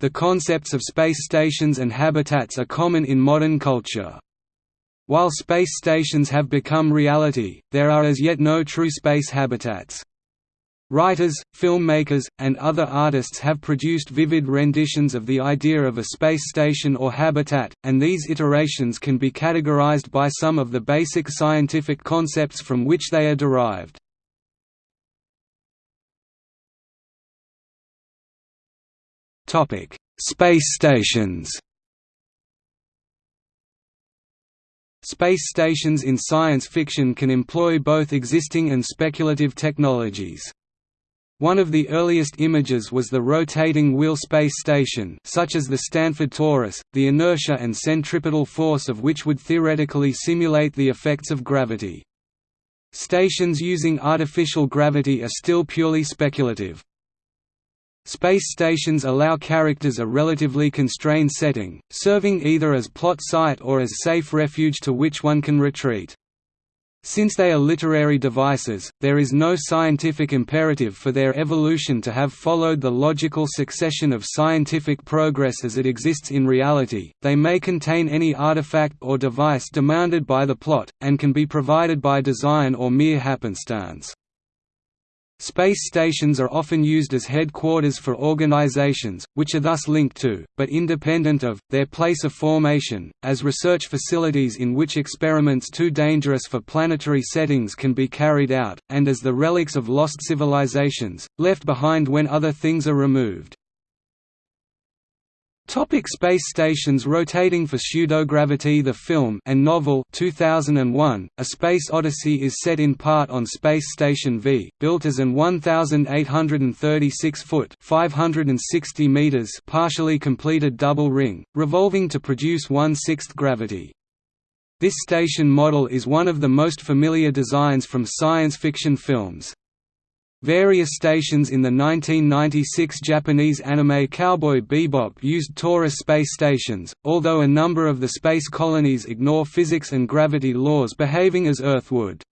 The concepts of space stations and habitats are common in modern culture. While space stations have become reality, there are as yet no true space habitats. Writers, filmmakers, and other artists have produced vivid renditions of the idea of a space station or habitat, and these iterations can be categorized by some of the basic scientific concepts from which they are derived. Space stations Space stations in science fiction can employ both existing and speculative technologies. One of the earliest images was the rotating wheel space station such as the Stanford Torus, the inertia and centripetal force of which would theoretically simulate the effects of gravity. Stations using artificial gravity are still purely speculative. Space stations allow characters a relatively constrained setting, serving either as plot site or as safe refuge to which one can retreat. Since they are literary devices, there is no scientific imperative for their evolution to have followed the logical succession of scientific progress as it exists in reality, they may contain any artifact or device demanded by the plot, and can be provided by design or mere happenstance. Space stations are often used as headquarters for organizations, which are thus linked to, but independent of, their place of formation, as research facilities in which experiments too dangerous for planetary settings can be carried out, and as the relics of lost civilizations, left behind when other things are removed. Topic space stations Rotating for Pseudogravity The film and novel 2001, A Space Odyssey is set in part on Space Station V, built as an 1,836-foot 560 meters partially completed double ring, revolving to produce one-sixth gravity. This station model is one of the most familiar designs from science fiction films. Various stations in the 1996 Japanese anime Cowboy Bebop used torus space stations, although a number of the space colonies ignore physics and gravity laws behaving as Earth would.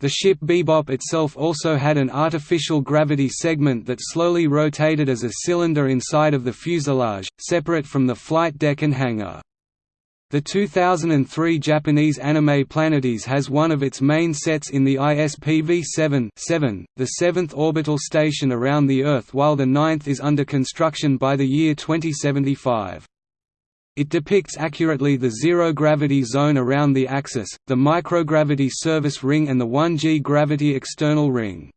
The ship Bebop itself also had an artificial gravity segment that slowly rotated as a cylinder inside of the fuselage, separate from the flight deck and hangar. The 2003 Japanese anime Planetes has one of its main sets in the ISPV-7 the seventh orbital station around the Earth while the ninth is under construction by the year 2075. It depicts accurately the zero-gravity zone around the axis, the microgravity service ring and the 1g gravity external ring.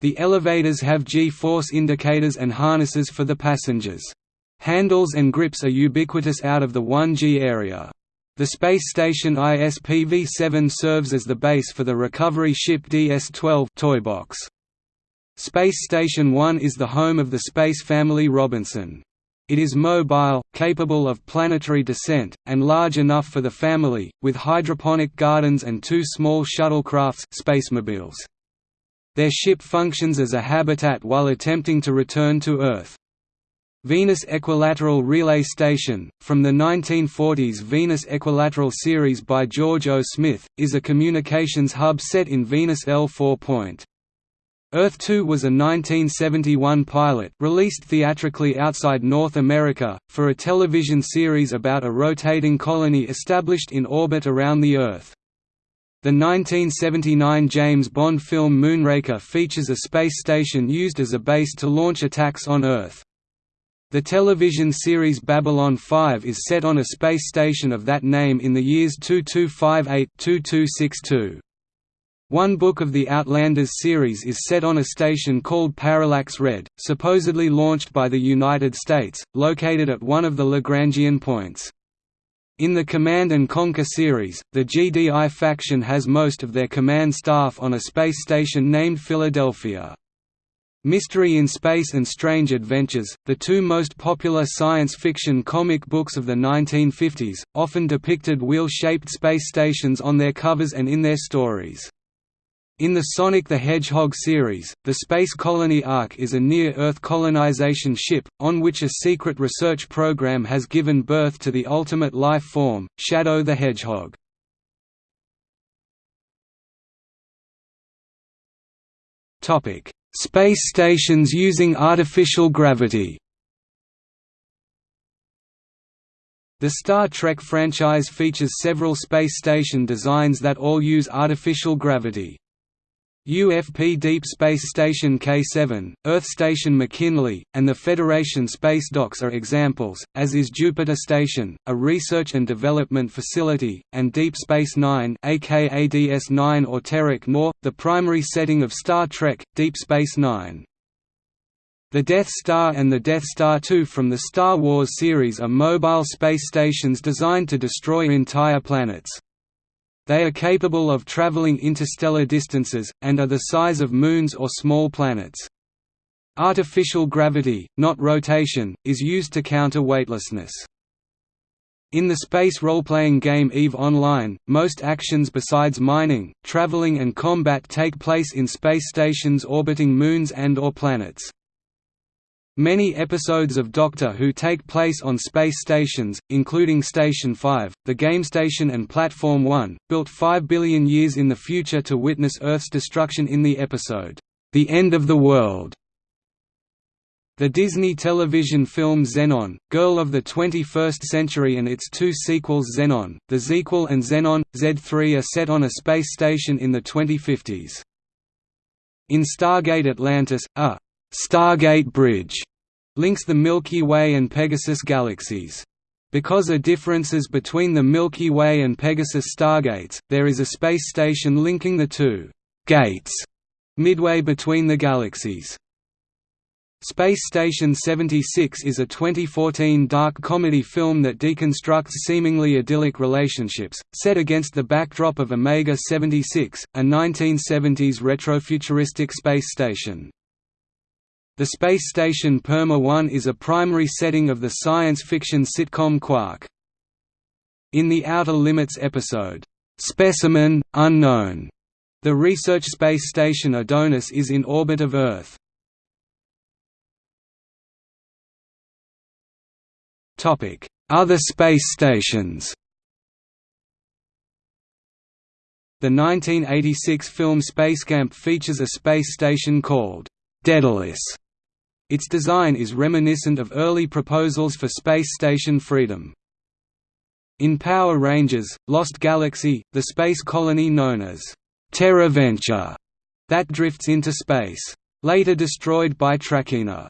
The elevators have G-force indicators and harnesses for the passengers. Handles and grips are ubiquitous out of the 1G area. The space station ISPV-7 serves as the base for the recovery ship DS-12 Toybox. Space Station 1 is the home of the space family Robinson. It is mobile, capable of planetary descent, and large enough for the family, with hydroponic gardens and two small shuttlecrafts spacemobiles. Their ship functions as a habitat while attempting to return to Earth. Venus Equilateral Relay Station, from the 1940s Venus Equilateral series by George O. Smith, is a communications hub set in Venus L4 Point. Earth 2 was a 1971 pilot released theatrically outside North America, for a television series about a rotating colony established in orbit around the Earth. The 1979 James Bond film Moonraker features a space station used as a base to launch attacks on Earth. The television series Babylon 5 is set on a space station of that name in the years 2258–2262. One book of the Outlanders series is set on a station called Parallax Red, supposedly launched by the United States, located at one of the Lagrangian points. In the Command & Conquer series, the GDI faction has most of their command staff on a space station named Philadelphia. Mystery in Space and Strange Adventures, the two most popular science fiction comic books of the 1950s, often depicted wheel-shaped space stations on their covers and in their stories. In the Sonic the Hedgehog series, the Space Colony Ark is a near-Earth colonization ship, on which a secret research program has given birth to the ultimate life form, Shadow the Hedgehog. Topic Space stations using artificial gravity The Star Trek franchise features several space station designs that all use artificial gravity. UFP Deep Space Station K7, Earth Station McKinley, and the Federation Space Docks are examples, as is Jupiter Station, a research and development facility, and Deep Space Nine aka DS9 or Terok Nor, the primary setting of Star Trek, Deep Space Nine. The Death Star and the Death Star II from the Star Wars series are mobile space stations designed to destroy entire planets. They are capable of traveling interstellar distances, and are the size of moons or small planets. Artificial gravity, not rotation, is used to counter weightlessness. In the space role-playing game EVE Online, most actions besides mining, traveling and combat take place in space stations orbiting moons and or planets. Many episodes of Doctor Who take place on space stations, including Station 5, the Game Station and Platform 1, built 5 billion years in the future to witness Earth's destruction in the episode, The End of the World. The Disney television film Zenon, Girl of the 21st Century and its two sequels Zenon, The Zequel and Zenon, Z3 are set on a space station in the 2050s. In Stargate Atlantis, a Stargate Bridge links the Milky Way and Pegasus galaxies. Because of differences between the Milky Way and Pegasus stargates, there is a space station linking the two «gates» midway between the galaxies. Space Station 76 is a 2014 dark comedy film that deconstructs seemingly idyllic relationships, set against the backdrop of Omega 76, a 1970s retrofuturistic space station. The space station Perma-1 is a primary setting of the science fiction sitcom Quark. In the Outer Limits episode, "'Specimen, Unknown", the research space station Adonis is in orbit of Earth. Other space stations The 1986 film Spacecamp features a space station called Daedalus its design is reminiscent of early proposals for Space Station Freedom. In Power Rangers, Lost Galaxy, the space colony known as Terraventure that drifts into space. Later destroyed by Trakeena.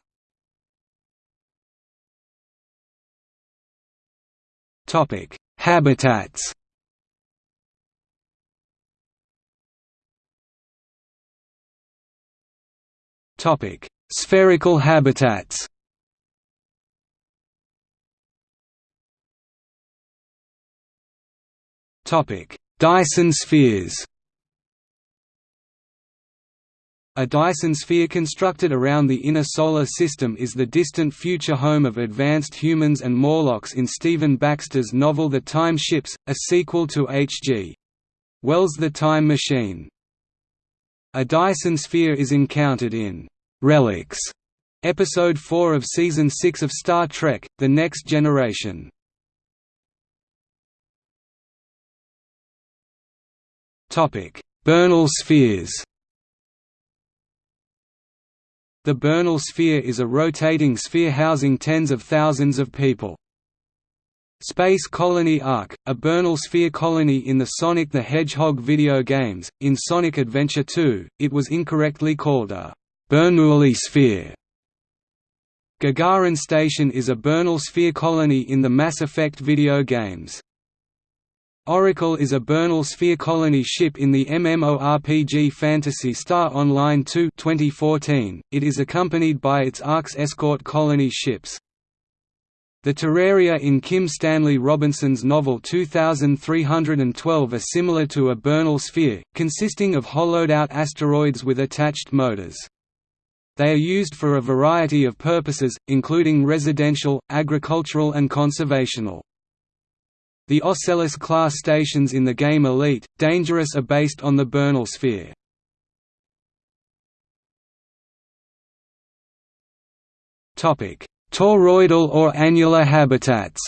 Topic: Habitats. Topic: Spherical habitats Dyson spheres A Dyson sphere constructed around the inner Solar System is the distant future home of advanced humans and Morlocks in Stephen Baxter's novel The Time Ships, a sequel to H.G. Wells' The Time Machine. A Dyson sphere is encountered in Relics, Episode 4 of Season 6 of Star Trek The Next Generation. Bernal spheres The Bernal sphere is a rotating sphere housing tens of thousands of people. Space Colony Ark, a Bernal sphere colony in the Sonic the Hedgehog video games. In Sonic Adventure 2, it was incorrectly called a Bernoulli sphere Gagarin Station is a Bernal sphere colony in the Mass Effect video games. Oracle is a Bernal sphere colony ship in the MMORPG Phantasy Star Online 2 2014. It is accompanied by its ARKS escort colony ships. The Terraria in Kim Stanley Robinson's novel 2312 are similar to a Bernal sphere, consisting of hollowed-out asteroids with attached motors. They are used for a variety of purposes, including residential, agricultural and conservational. The Ocellus-class stations in the game Elite, Dangerous are based on the Bernal sphere. Toroidal or annular habitats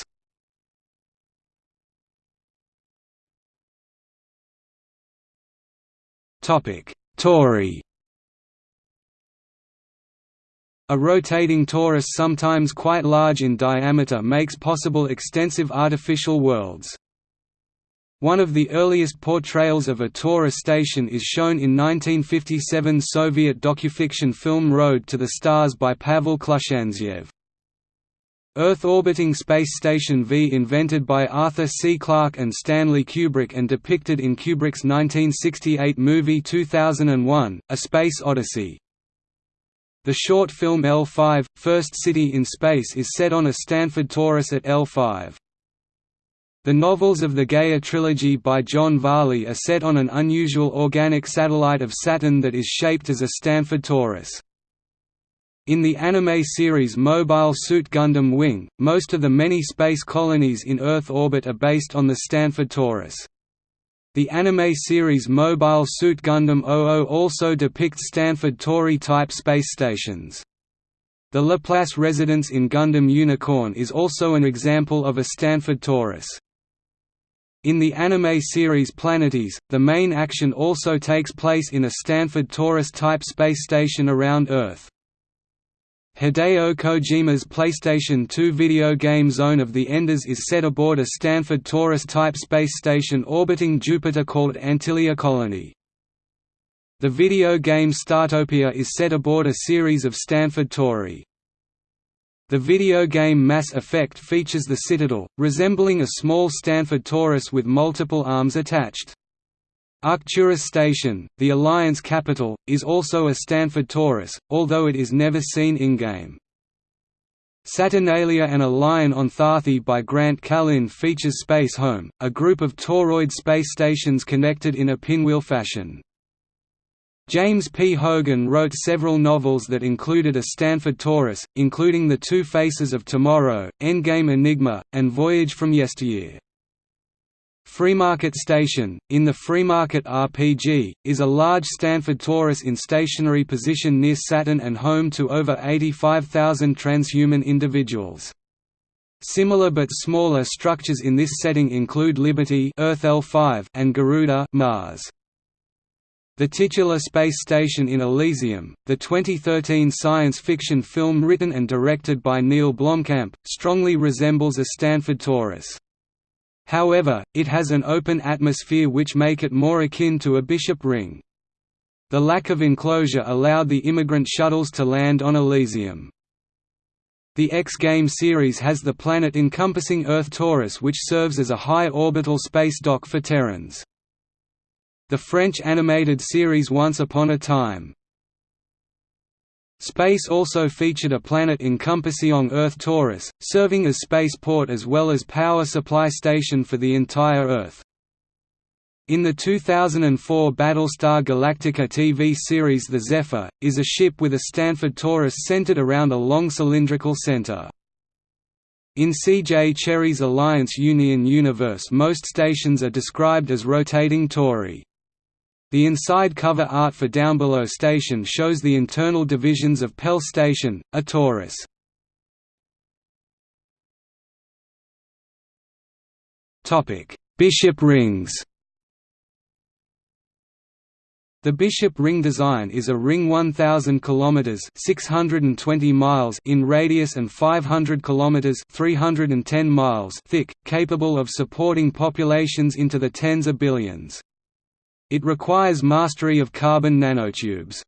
Tori A rotating torus sometimes quite large in diameter makes possible extensive artificial worlds. One of the earliest portrayals of a torus station is shown in 1957 Soviet docufiction film Road to the Stars by Pavel Klushantsev. Earth-orbiting space station V invented by Arthur C. Clarke and Stanley Kubrick and depicted in Kubrick's 1968 movie 2001, A Space Odyssey. The short film L5, First City in Space is set on a Stanford torus at L5. The novels of the Gaia trilogy by John Varley are set on an unusual organic satellite of Saturn that is shaped as a Stanford torus. In the anime series Mobile Suit Gundam Wing, most of the many space colonies in Earth orbit are based on the Stanford torus. The anime series Mobile Suit Gundam 00 also depicts Stanford Tori-type space stations. The Laplace residence in Gundam Unicorn is also an example of a Stanford torus. In the anime series Planetes, the main action also takes place in a Stanford Torus-type space station around Earth. Hideo Kojima's PlayStation 2 video game Zone of the Enders is set aboard a Stanford Torus-type space station orbiting Jupiter called Antilia Colony. The video game Startopia is set aboard a series of Stanford Tori. The video game Mass Effect features the Citadel, resembling a small Stanford torus with multiple arms attached. Arcturus Station, the Alliance capital, is also a Stanford torus, although it is never seen in-game. Saturnalia and a Lion on Tharthee by Grant Callin features Space Home, a group of toroid space stations connected in a pinwheel fashion. James P. Hogan wrote several novels that included a Stanford torus, including The Two Faces of Tomorrow, Endgame Enigma, and Voyage from Yesteryear. Freemarket Station, in the Freemarket RPG, is a large Stanford torus in stationary position near Saturn and home to over 85,000 transhuman individuals. Similar but smaller structures in this setting include Liberty Earth L5 and Garuda Mars. The titular space station in Elysium, the 2013 science fiction film written and directed by Neill Blomkamp, strongly resembles a Stanford torus. However, it has an open atmosphere which make it more akin to a bishop ring. The lack of enclosure allowed the immigrant shuttles to land on Elysium. The X-Game series has the planet encompassing Earth Torus which serves as a high orbital space dock for Terrans the French animated series Once Upon a Time. Space also featured a planet encompassing Compassion Earth Torus, serving as spaceport as well as power supply station for the entire Earth. In the 2004 Battlestar Galactica TV series The Zephyr, is a ship with a Stanford torus centered around a long cylindrical center. In C.J. Cherryh's Alliance Union universe most stations are described as rotating tori. The inside cover art for Downbelow Station shows the internal divisions of Pell Station, a torus. Bishop rings The Bishop ring design is a ring 1000 km 620 miles in radius and 500 km 310 miles thick, capable of supporting populations into the tens of billions. It requires mastery of carbon nanotubes.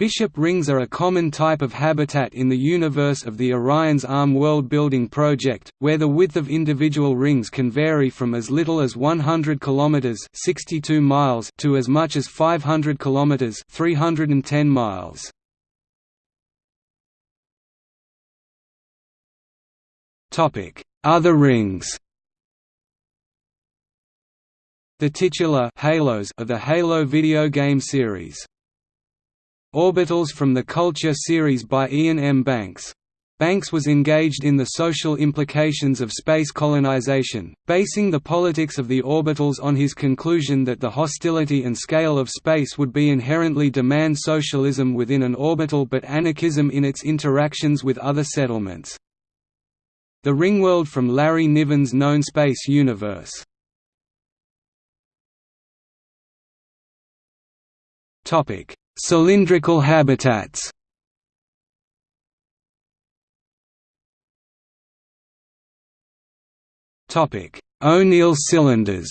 Bishop rings are a common type of habitat in the universe of the Orion's Arm world-building project, where the width of individual rings can vary from as little as 100 km 62 miles to as much as 500 km 310 miles. Topic: Other rings the titular halos of the Halo video game series. Orbitals from the Culture series by Iain M. Banks. Banks was engaged in the social implications of space colonization, basing the politics of the orbitals on his conclusion that the hostility and scale of space would be inherently demand socialism within an orbital but anarchism in its interactions with other settlements. The Ringworld from Larry Niven's Known Space Universe Topic: Cylindrical habitats. Topic: O'Neill cylinders.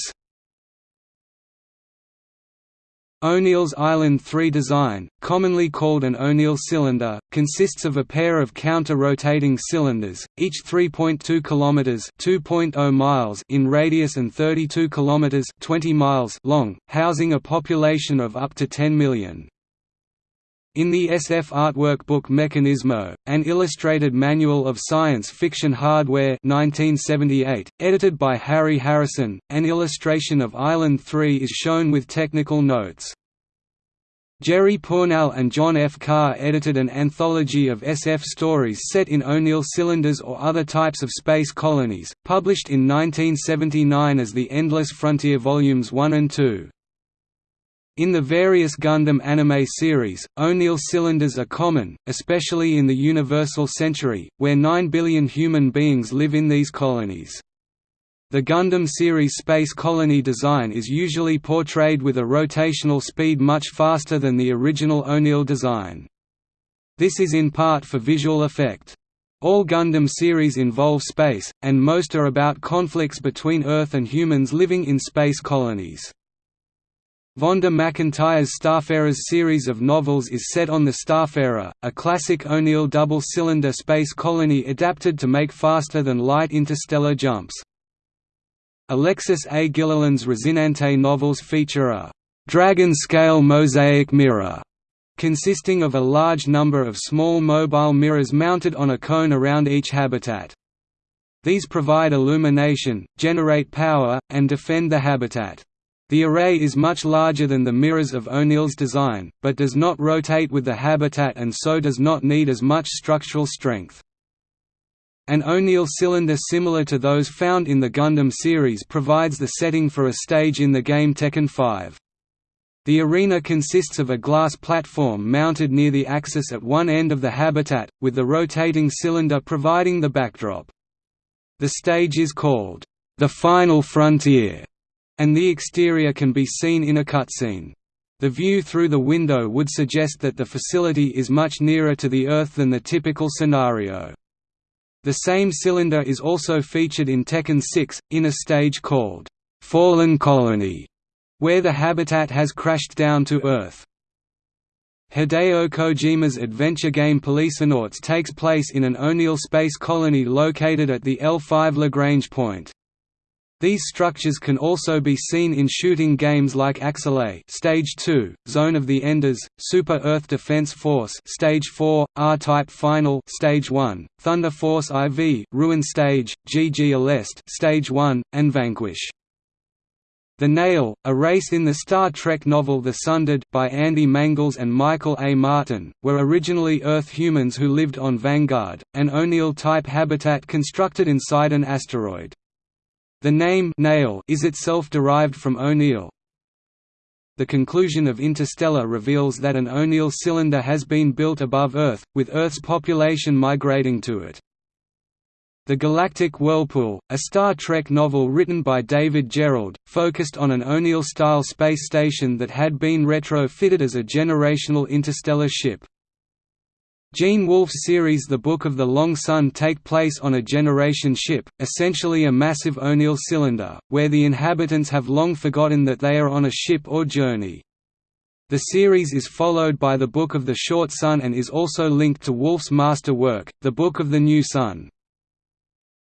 O'Neill's Island 3 design, commonly called an O'Neill cylinder, consists of a pair of counter-rotating cylinders, each 3.2 km (2.0 miles) in radius and 32 km (20 miles) long, housing a population of up to 10 million. In the SF artwork book Mechanismo, an illustrated manual of science fiction hardware 1978, edited by Harry Harrison, an illustration of Island 3 is shown with technical notes. Jerry Pournelle and John F. Carr edited an anthology of SF stories set in O'Neill cylinders or other types of space colonies, published in 1979 as the Endless Frontier Volumes 1 and 2. In the various Gundam anime series, O'Neill cylinders are common, especially in the Universal Century, where 9 billion human beings live in these colonies. The Gundam series space colony design is usually portrayed with a rotational speed much faster than the original O'Neill design. This is in part for visual effect. All Gundam series involve space, and most are about conflicts between Earth and humans living in space colonies. Vonda McIntyre's Starfarers series of novels is set on the Starfarer, a classic O'Neill double-cylinder space colony adapted to make faster-than-light interstellar jumps. Alexis A. Gilliland's Rosinante novels feature a «dragon-scale mosaic mirror» consisting of a large number of small mobile mirrors mounted on a cone around each habitat. These provide illumination, generate power, and defend the habitat. The array is much larger than the mirrors of O'Neill's design, but does not rotate with the habitat and so does not need as much structural strength. An O'Neill cylinder similar to those found in the Gundam series provides the setting for a stage in the game Tekken 5. The arena consists of a glass platform mounted near the axis at one end of the habitat, with the rotating cylinder providing the backdrop. The stage is called, "...the Final Frontier", and the exterior can be seen in a cutscene. The view through the window would suggest that the facility is much nearer to the Earth than the typical scenario. The same cylinder is also featured in Tekken 6, in a stage called, "'Fallen Colony", where the habitat has crashed down to Earth. Hideo Kojima's adventure game Policenauts takes place in an O'Neill space colony located at the L5 Lagrange point. These structures can also be seen in shooting games like Axelay Stage 2, Zone of the Enders, Super Earth Defense Force Stage 4, R-Type Final Stage 1, Thunder Force IV Ruin Stage, GG Aleste Stage 1, and Vanquish. The Neyel, a race in the Star Trek novel The Sundered by Andy Mangels and Michael A. Martin, were originally Earth humans who lived on Vanguard, an O'Neill-type habitat constructed inside an asteroid. The name Neyel is itself derived from O'Neill. The conclusion of Interstellar reveals that an O'Neill cylinder has been built above Earth, with Earth's population migrating to it. The Galactic Whirlpool, a Star Trek novel written by David Gerrold, focused on an O'Neill-style space station that had been retrofitted as a generational interstellar ship. Gene Wolfe's series The Book of the Long Sun take place on a generation ship, essentially a massive O'Neill cylinder, where the inhabitants have long forgotten that they are on a ship or journey. The series is followed by The Book of the Short Sun and is also linked to Wolfe's master work, The Book of the New Sun.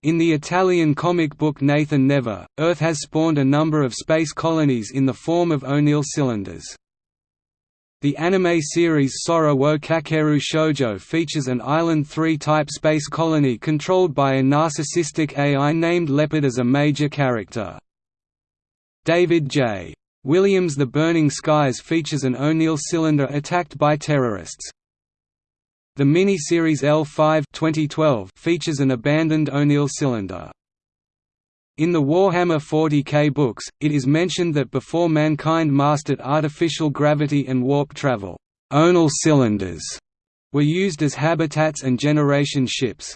In the Italian comic book Nathan Never, Earth has spawned a number of space colonies in the form of O'Neill cylinders. The anime series Sora wo Kakeru Shoujo features an Island 3-type space colony controlled by a narcissistic AI named Leopard as a major character. David J. Williams' The Burning Skies features an O'Neill cylinder attacked by terrorists. The mini-series L5 2012 features an abandoned O'Neill cylinder. In the Warhammer 40k books, it is mentioned that before mankind mastered artificial gravity and warp travel, O'Neill cylinders were used as habitats and generation ships.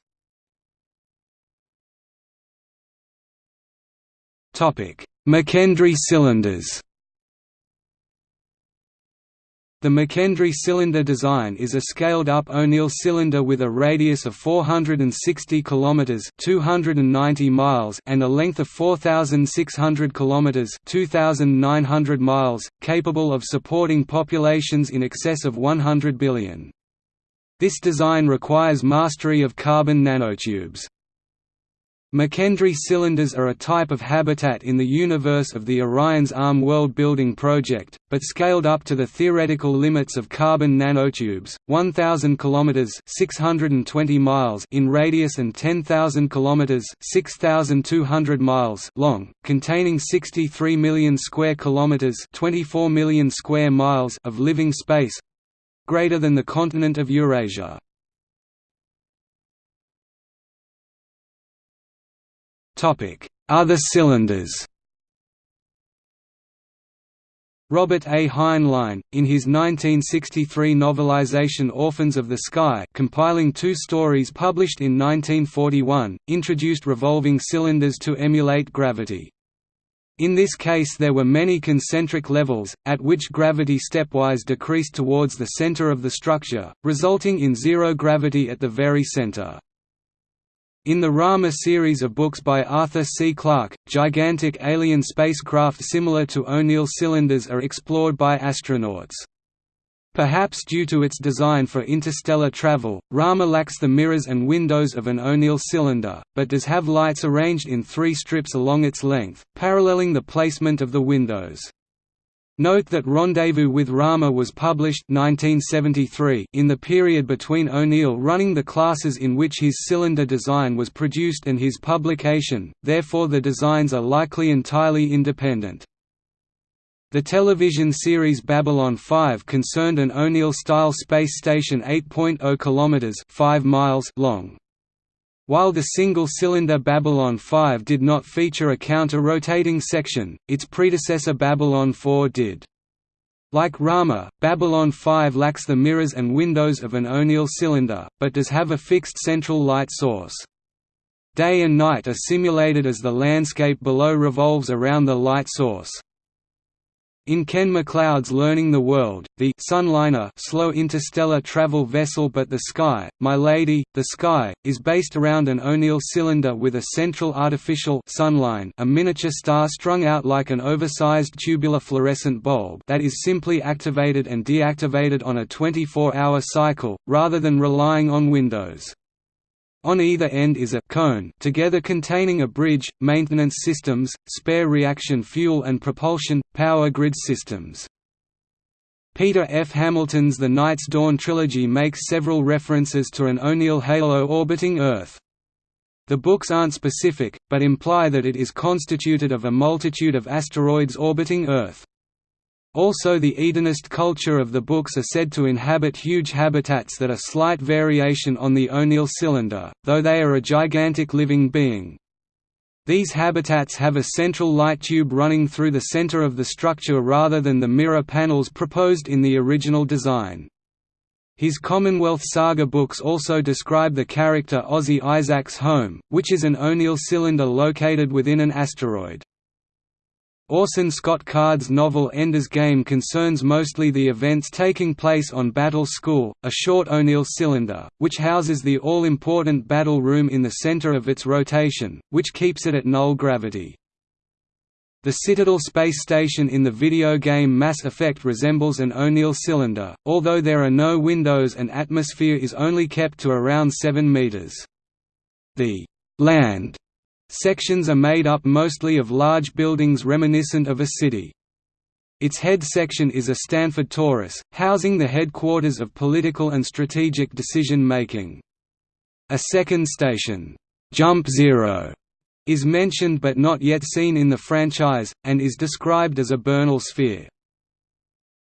McKendree cylinders The McKendree cylinder design is a scaled-up O'Neill cylinder with a radius of 460 km (290 miles) and a length of 4,600 km (2,900 miles), capable of supporting populations in excess of 100 billion. This design requires mastery of carbon nanotubes. McKendree cylinders are a type of habitat in the universe of the Orion's Arm world-building project, but scaled up to the theoretical limits of carbon nanotubes, 1,000 km 620 miles in radius and 10,000 km 6,200 miles long, containing 63 million square kilometers 24 million square miles of living space—greater than the continent of Eurasia. Other cylinders Robert A. Heinlein, in his 1963 novelization Orphans of the Sky compiling two stories published in 1941, introduced revolving cylinders to emulate gravity. In this case there were many concentric levels, at which gravity stepwise decreased towards the center of the structure, resulting in zero gravity at the very center. In the Rama series of books by Arthur C. Clarke, gigantic alien spacecraft similar to O'Neill cylinders are explored by astronauts. Perhaps due to its design for interstellar travel, Rama lacks the mirrors and windows of an O'Neill cylinder, but does have lights arranged in three strips along its length, paralleling the placement of the windows. Note that Rendezvous with Rama was published 1973 in the period between O'Neill running the classes in which his cylinder design was produced and his publication, therefore the designs are likely entirely independent. The television series Babylon 5 concerned an O'Neill-style space station 8.0 km 5 miles long. While the single-cylinder Babylon 5 did not feature a counter-rotating section, its predecessor Babylon 4 did. Like Rama, Babylon 5 lacks the mirrors and windows of an O'Neill cylinder, but does have a fixed central light source. Day and night are simulated as the landscape below revolves around the light source. In Ken MacLeod's Learning the World, the Sunliner slow interstellar travel vessel but the Sky, My Lady, the Sky, is based around an O'Neill cylinder with a central artificial sunline a miniature star strung out like an oversized tubular fluorescent bulb that is simply activated and deactivated on a 24-hour cycle, rather than relying on windows. On either end is a cone together containing a bridge, maintenance systems, spare reaction fuel and propulsion, power grid systems. Peter F. Hamilton's The Night's Dawn trilogy makes several references to an O'Neill halo orbiting Earth. The books aren't specific, but imply that it is constituted of a multitude of asteroids orbiting Earth. Also the Edenist culture of the books are said to inhabit huge habitats that are slight variation on the O'Neill cylinder, though they are a gigantic living being. These habitats have a central light tube running through the center of the structure rather than the mirror panels proposed in the original design. His Commonwealth Saga books also describe the character Ozzie Isaac's home, which is an O'Neill cylinder located within an asteroid. Orson Scott Card's novel Ender's Game concerns mostly the events taking place on Battle School, a short O'Neill cylinder, which houses the all-important battle room in the center of its rotation, which keeps it at null gravity. The Citadel space station in the video game Mass Effect resembles an O'Neill cylinder, although there are no windows and atmosphere is only kept to around 7 meters. The land Sections are made up mostly of large buildings reminiscent of a city. Its head section is a Stanford torus, housing the headquarters of political and strategic decision-making. A second station, Jump Zero, is mentioned but not yet seen in the franchise, and is described as a Bernal sphere.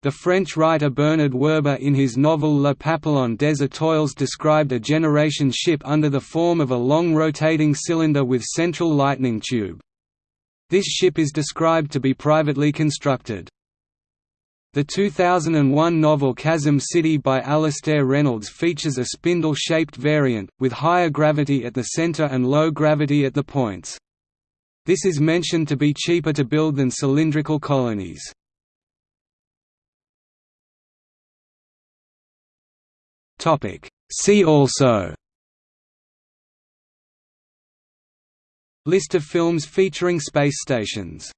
The French writer Bernard Werber in his novel Le Papillon des Étoiles described a generation ship under the form of a long rotating cylinder with central lightning tube. This ship is described to be privately constructed. The 2001 novel Chasm City by Alastair Reynolds features a spindle-shaped variant, with higher gravity at the center and low gravity at the points. This is mentioned to be cheaper to build than cylindrical colonies. See also List of films featuring space stations